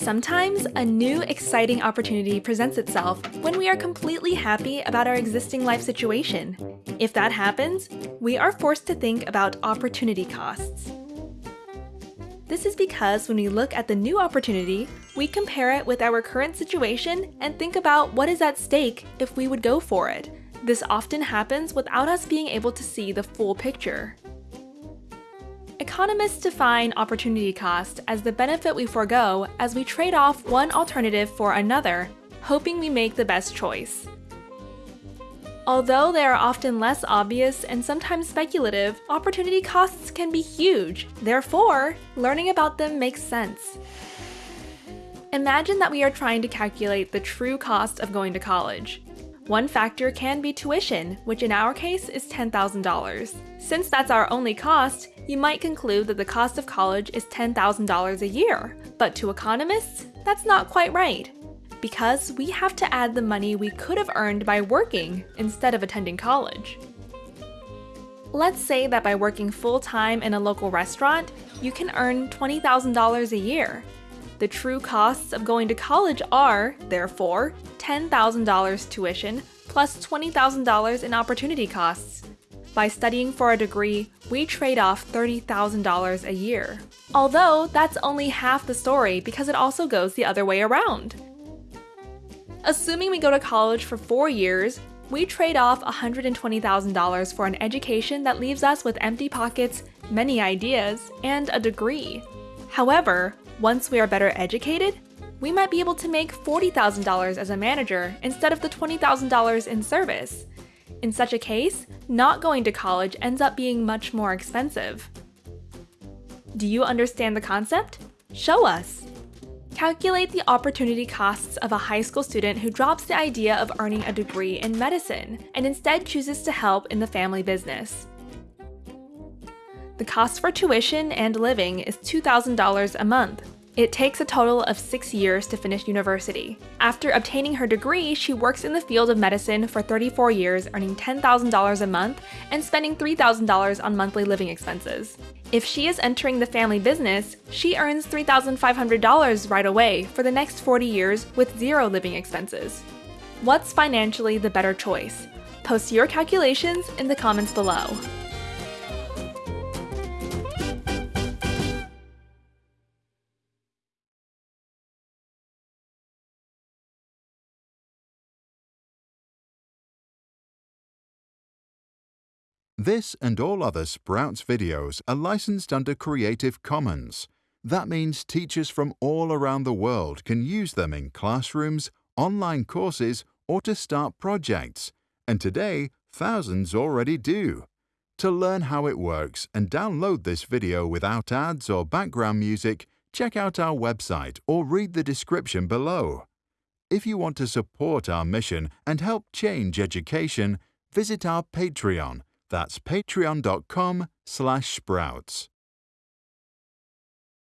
Sometimes a new, exciting opportunity presents itself when we are completely happy about our existing life situation. If that happens, we are forced to think about opportunity costs. This is because when we look at the new opportunity, we compare it with our current situation and think about what is at stake if we would go for it. This often happens without us being able to see the full picture. Economists define opportunity cost as the benefit we forego as we trade off one alternative for another, hoping we make the best choice. Although they are often less obvious and sometimes speculative, opportunity costs can be huge. Therefore, learning about them makes sense. Imagine that we are trying to calculate the true cost of going to college. One factor can be tuition, which in our case is $10,000. Since that's our only cost, you might conclude that the cost of college is $10,000 a year. But to economists, that's not quite right. Because we have to add the money we could have earned by working instead of attending college. Let's say that by working full-time in a local restaurant, you can earn $20,000 a year. The true costs of going to college are, therefore, $10,000 tuition plus $20,000 in opportunity costs. By studying for a degree, we trade off $30,000 a year. Although, that's only half the story because it also goes the other way around. Assuming we go to college for four years, we trade off $120,000 for an education that leaves us with empty pockets, many ideas, and a degree. However, once we are better educated, we might be able to make $40,000 as a manager instead of the $20,000 in service. In such a case, not going to college ends up being much more expensive. Do you understand the concept? Show us! Calculate the opportunity costs of a high school student who drops the idea of earning a degree in medicine and instead chooses to help in the family business. The cost for tuition and living is $2,000 a month. It takes a total of six years to finish university. After obtaining her degree, she works in the field of medicine for 34 years, earning $10,000 a month and spending $3,000 on monthly living expenses. If she is entering the family business, she earns $3,500 right away for the next 40 years with zero living expenses. What's financially the better choice? Post your calculations in the comments below. This and all other Sprouts videos are licensed under Creative Commons. That means teachers from all around the world can use them in classrooms, online courses, or to start projects. And today, thousands already do. To learn how it works and download this video without ads or background music, check out our website or read the description below. If you want to support our mission and help change education, visit our Patreon that's patreon.com slash sprouts.